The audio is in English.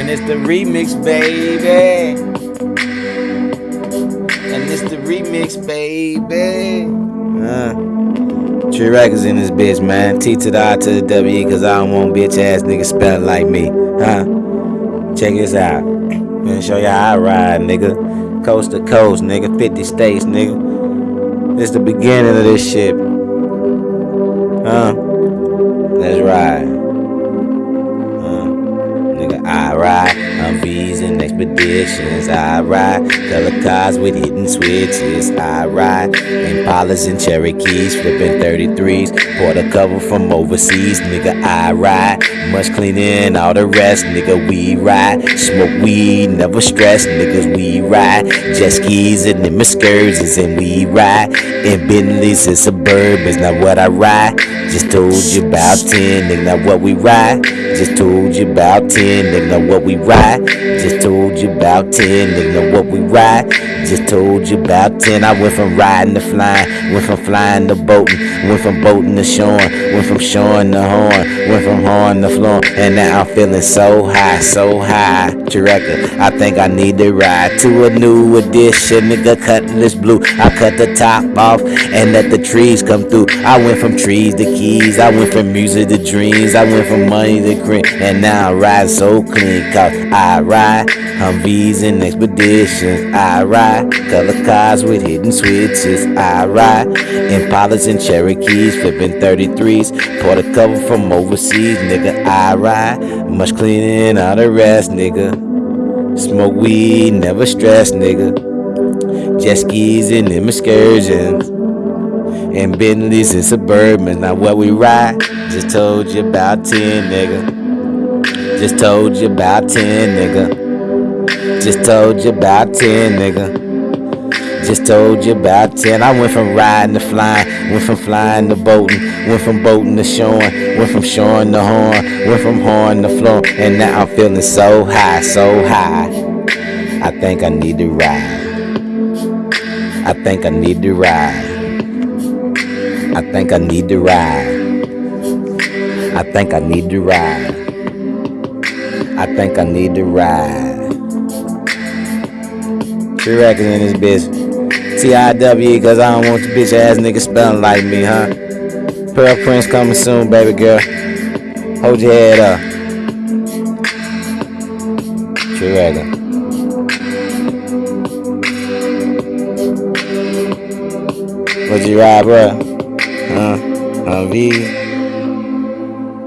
And it's the remix, baby. And it's the remix, baby. Uh, Tree Records in this bitch, man. T to the I to the W, cause I don't want bitch ass niggas spelling like me. Huh? Check this out. Gonna show you how I ride, nigga. Coast to coast, nigga. 50 states, nigga. This the beginning of this shit. Huh? Let's ride. And expeditions. I ride color cars with hidden switches. I ride Impalas and Cherokees, flipping 33s. Bought a couple from overseas, nigga. I ride much cleaning all the rest, nigga. We ride smoke weed, never stress, niggas. We ride jet skis and them excursions, and we ride in Bentleys and Suburbans. Now what I ride, just told you about 10, nigga. What we ride, just told you about 10, nigga what we ride. Just told you about 10, nigga what we ride. Just told you about 10. I went from riding to flying, went from flying to boating, went from boating to showing, went from showing to horn, went from horn to flowing, and now I'm feeling so high, so high. Director, I think I need to ride to a new edition, nigga. Cutting this blue, I cut the top off and let the trees come through. I went from trees to keys, I went from music to dreams, I went from money to cream, and now I ride so clean, cause I ride Humvees and expeditions. I ride color cars with hidden switches. I ride Impalas and Cherokees, flipping 33s. Bought a couple from overseas, nigga. I ride much cleaning all the rest, nigga. Smoke weed, never stress, nigga. Jet skis and them excursions. And Bentleys and Suburbans. Now what we ride, just told you about 10, nigga. Just told you about 10, nigga. Just told you about 10, nigga. Just told you about 10. I went from riding to flying, went from flying to boating, went from boating to showing, went from showing to horn, went from horn to floor, and now I'm feeling so high, so high. I think I need to ride. I think I need to ride. I think I need to ride. I think I need to ride. I think I need to ride. Tree Records in this bitch. T-I-W, cause I don't want the bitch ass nigga spelling like me, huh? Pearl Prince coming soon, baby girl. Hold your head up. Tree Records. What you ride, bro? Huh? Humvee?